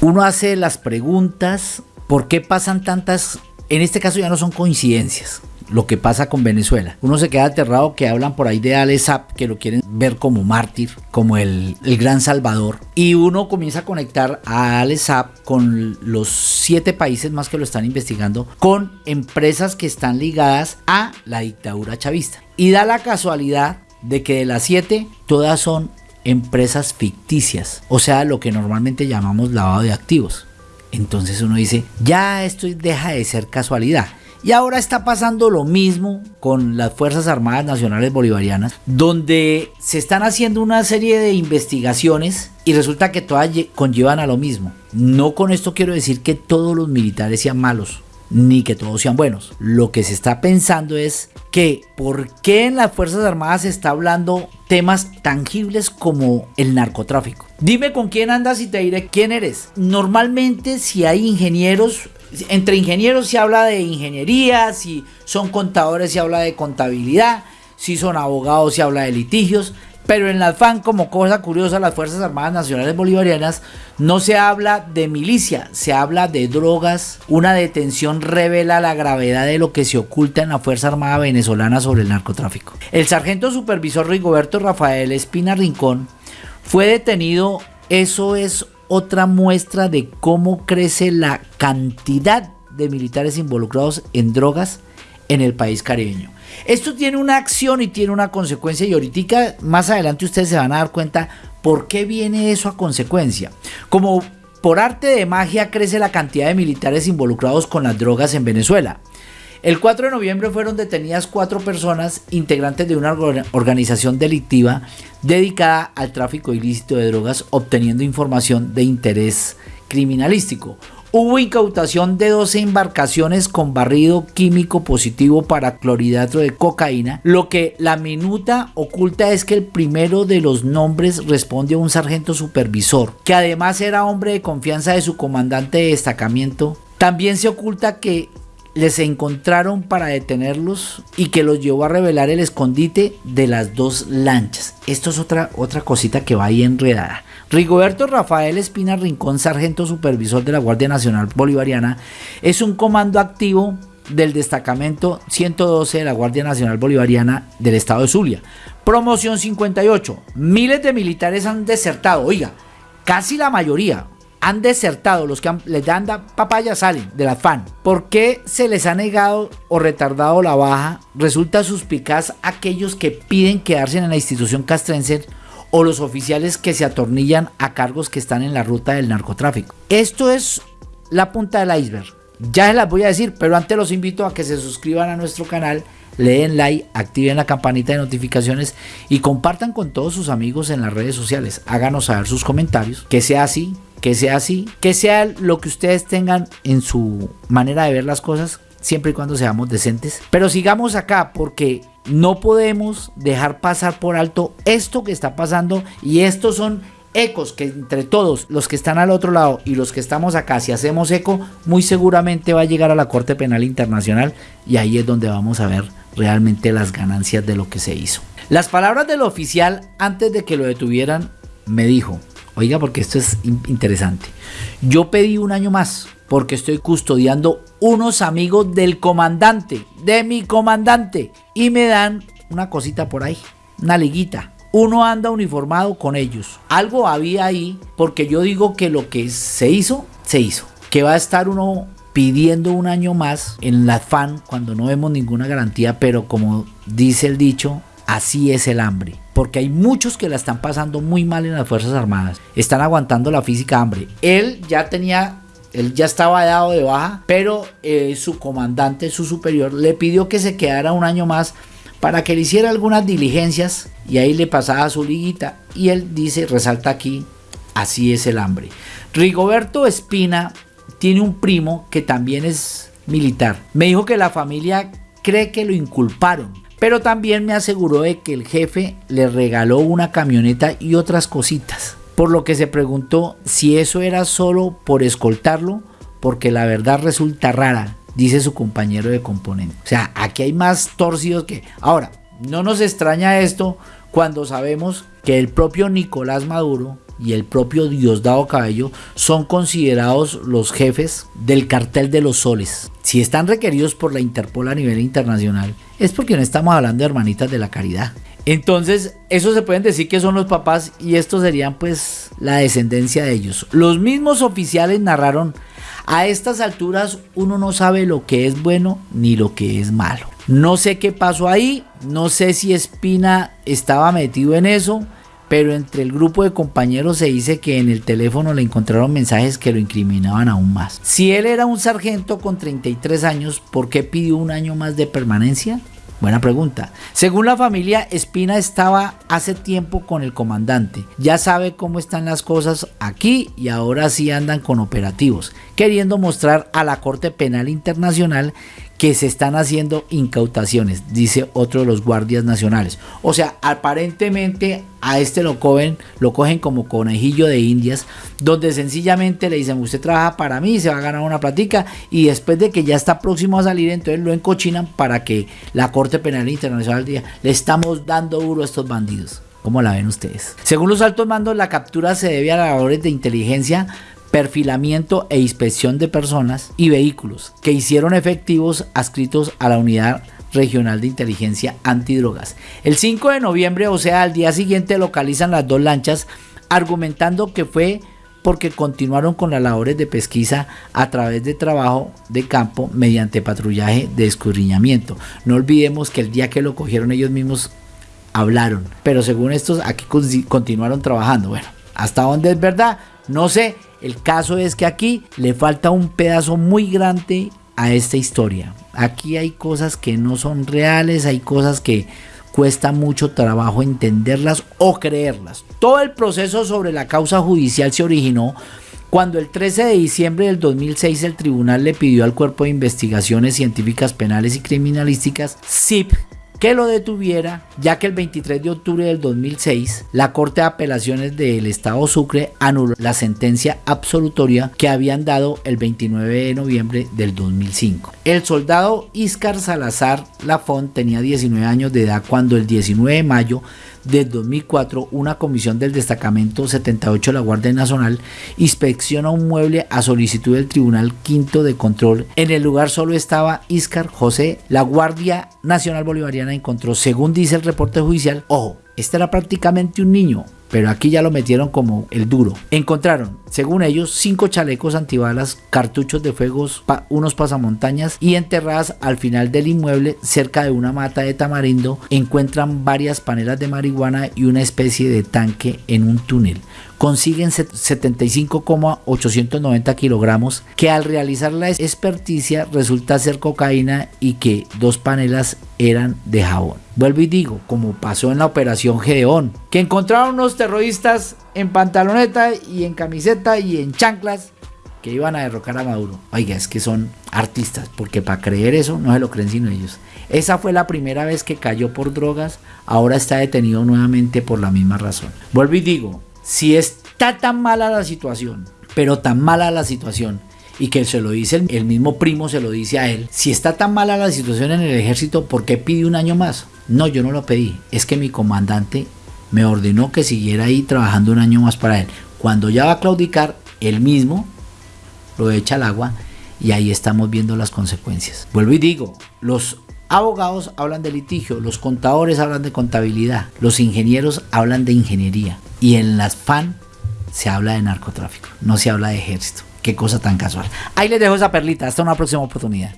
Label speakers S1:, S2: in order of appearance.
S1: uno hace las preguntas, ¿por qué pasan tantas, en este caso ya no son coincidencias, lo que pasa con Venezuela. Uno se queda aterrado que hablan por ahí de Alex Saab, que lo quieren ver como mártir, como el, gran salvador. Y uno comienza a conectar a Alex Saab con los siete países más que lo están investigando, con empresas que están ligadas a la dictadura chavista. Y da la casualidad de que de las siete, todas son empresas ficticias, o sea, lo que normalmente llamamos lavado de activos. Entonces uno dice, ya esto deja de ser casualidad. Y ahora está pasando lo mismo con las Fuerzas Armadas Nacionales Bolivarianas, donde se están haciendo una serie de investigaciones y resulta que todas conllevan a lo mismo. No con esto quiero decir que todos los militares sean malos, ni que todos sean buenos. Lo que se está pensando es que por qué en las Fuerzas Armadas se está hablando temas tangibles como el narcotráfico. Dime con quién andas y te diré quién eres. Normalmente si hay ingenieros entre ingenieros se habla de ingeniería, si son contadores se habla de contabilidad, si son abogados se habla de litigios, pero en la FAN, como cosa curiosa, las Fuerzas Armadas Nacionales Bolivarianas no se habla de milicia, se habla de drogas. Una detención revela la gravedad de lo que se oculta en la Fuerza Armada Venezolana sobre el narcotráfico. El sargento supervisor Rigoberto Rafael Espina Rincón fue detenido, eso es otra muestra de cómo crece la cantidad de militares involucrados en drogas en el país caribeño. Esto tiene una acción y tiene una consecuencia y ahorita más adelante ustedes se van a dar cuenta por qué viene eso a consecuencia. Como por arte de magia crece la cantidad de militares involucrados con las drogas en Venezuela. El 4 de noviembre fueron detenidas cuatro personas integrantes de una organización delictiva dedicada al tráfico ilícito de drogas obteniendo información de interés criminalístico. Hubo incautación de 12 embarcaciones con barrido químico positivo para clorhidrato de cocaína. Lo que la minuta oculta es que el primero de los nombres responde a un sargento supervisor, que además era hombre de confianza de su comandante de destacamiento. También se oculta que les encontraron para detenerlos y que los llevó a revelar el escondite de las dos lanchas. Esto es otra, otra cosita que va ahí enredada. Rigoberto Rafael Espina Rincón, sargento supervisor de la Guardia Nacional Bolivariana, es un comando activo del destacamento 112 de la Guardia Nacional Bolivariana del estado de Zulia. Promoción 58. Miles de militares han desertado, oiga, casi la mayoría, han desertado, los que les dan papaya salen del afán. ¿Por qué se les ha negado o retardado la baja? Resulta suspicaz aquellos que piden quedarse en la institución castrense o los oficiales que se atornillan a cargos que están en la ruta del narcotráfico. Esto es la punta del iceberg. Ya se las voy a decir, pero antes los invito a que se suscriban a nuestro canal le den like, activen la campanita de notificaciones y compartan con todos sus amigos en las redes sociales. Háganos saber sus comentarios, que sea así, que sea así, que sea lo que ustedes tengan en su manera de ver las cosas, siempre y cuando seamos decentes. Pero sigamos acá porque no podemos dejar pasar por alto esto que está pasando y estos son ecos que entre todos los que están al otro lado y los que estamos acá, si hacemos eco, muy seguramente va a llegar a la Corte Penal Internacional y ahí es donde vamos a ver realmente las ganancias de lo que se hizo. Las palabras del oficial antes de que lo detuvieran me dijo, oiga porque esto es interesante, yo pedí un año más porque estoy custodiando unos amigos del comandante, de mi comandante, y me dan una cosita por ahí, una liguita. Uno anda uniformado con ellos. Algo había ahí porque yo digo que lo que se hizo, se hizo. Que va a estar uno pidiendo un año más en la FAN cuando no vemos ninguna garantía, pero como dice el dicho, así es el hambre. Porque hay muchos que la están pasando muy mal en las Fuerzas Armadas. Están aguantando la física hambre. Él ya tenía él ya estaba dado de baja, pero eh, su comandante, su superior, le pidió que se quedara un año más para que le hiciera algunas diligencias y ahí le pasaba su liguita. Y él dice, resalta aquí, así es el hambre. Rigoberto Espina tiene un primo que también es militar. Me dijo que la familia cree que lo inculparon, pero también me aseguró de que el jefe le regaló una camioneta y otras cositas. Por lo que se preguntó si eso era solo por escoltarlo, porque la verdad resulta rara, dice su compañero de componente. O sea, aquí hay más torcidos que... Ahora, no nos extraña esto cuando sabemos que el propio Nicolás Maduro y el propio Diosdado Cabello son considerados los jefes del cartel de los soles. Si están requeridos por la Interpol a nivel internacional, es porque no estamos hablando de hermanitas de la caridad. Entonces, eso se pueden decir que son los papás y estos serían pues la descendencia de ellos. Los mismos oficiales narraron, a estas alturas uno no sabe lo que es bueno ni lo que es malo. No sé qué pasó ahí, no sé si Espina estaba metido en eso, pero entre el grupo de compañeros se dice que en el teléfono le encontraron mensajes que lo incriminaban aún más. Si él era un sargento con 33 años, ¿por qué pidió un año más de permanencia? Buena pregunta. Según la familia, Espina estaba hace tiempo con el comandante. Ya sabe cómo están las cosas aquí y ahora sí andan con operativos, queriendo mostrar a la Corte Penal Internacional que se están haciendo incautaciones, dice otro de los guardias nacionales. O sea, aparentemente a este lo cogen, lo cogen como conejillo de indias, donde sencillamente le dicen, usted trabaja para mí, se va a ganar una platica, y después de que ya está próximo a salir, entonces lo encochinan para que la Corte Penal Internacional diga, le estamos dando duro a estos bandidos. ¿Cómo la ven ustedes? Según los altos mandos, la captura se debe a labores de inteligencia perfilamiento e inspección de personas y vehículos que hicieron efectivos adscritos a la unidad regional de inteligencia antidrogas. El 5 de noviembre, o sea, al día siguiente localizan las dos lanchas argumentando que fue porque continuaron con las labores de pesquisa a través de trabajo de campo mediante patrullaje de escudriñamiento. No olvidemos que el día que lo cogieron ellos mismos hablaron, pero según estos aquí continuaron trabajando. Bueno, hasta dónde es verdad, no sé, el caso es que aquí le falta un pedazo muy grande a esta historia. Aquí hay cosas que no son reales, hay cosas que cuesta mucho trabajo entenderlas o creerlas. Todo el proceso sobre la causa judicial se originó cuando el 13 de diciembre del 2006 el tribunal le pidió al Cuerpo de Investigaciones Científicas Penales y Criminalísticas, CIP, que lo detuviera, ya que el 23 de octubre del 2006 la Corte de Apelaciones del Estado Sucre anuló la sentencia absolutoria que habían dado el 29 de noviembre del 2005. El soldado Iscar Salazar Lafont tenía 19 años de edad cuando el 19 de mayo del 2004, una comisión del destacamento 78 de la Guardia Nacional inspecciona un mueble a solicitud del Tribunal Quinto de Control. En el lugar solo estaba Iscar José. La Guardia Nacional Bolivariana encontró, según dice el reporte judicial, ojo, este era prácticamente un niño, pero aquí ya lo metieron como el duro. Encontraron, según ellos, cinco chalecos antibalas, cartuchos de fuegos, unos pasamontañas y enterradas al final del inmueble, cerca de una mata de tamarindo, encuentran varias panelas de marihuana y una especie de tanque en un túnel consiguen 75,890 kilogramos que al realizar la experticia resulta ser cocaína y que dos panelas eran de jabón. Vuelvo y digo, como pasó en la operación Gedeón, que encontraron unos terroristas en pantaloneta y en camiseta y en chanclas que iban a derrocar a Maduro. Oiga, es que son artistas, porque para creer eso no se lo creen sino ellos. Esa fue la primera vez que cayó por drogas, ahora está detenido nuevamente por la misma razón. Vuelvo y digo, si está tan mala la situación, pero tan mala la situación, y que se lo dice el, mismo primo, se lo dice a él, si está tan mala la situación en el ejército, ¿por qué pide un año más? No, yo no lo pedí, es que mi comandante me ordenó que siguiera ahí trabajando un año más para él. Cuando ya va a claudicar, él mismo lo echa al agua y ahí estamos viendo las consecuencias. Vuelvo y digo, los abogados hablan de litigio, los contadores hablan de contabilidad, los ingenieros hablan de ingeniería y en las FAN se habla de narcotráfico, no se habla de ejército. Qué cosa tan casual. Ahí les dejo esa perlita. Hasta una próxima oportunidad.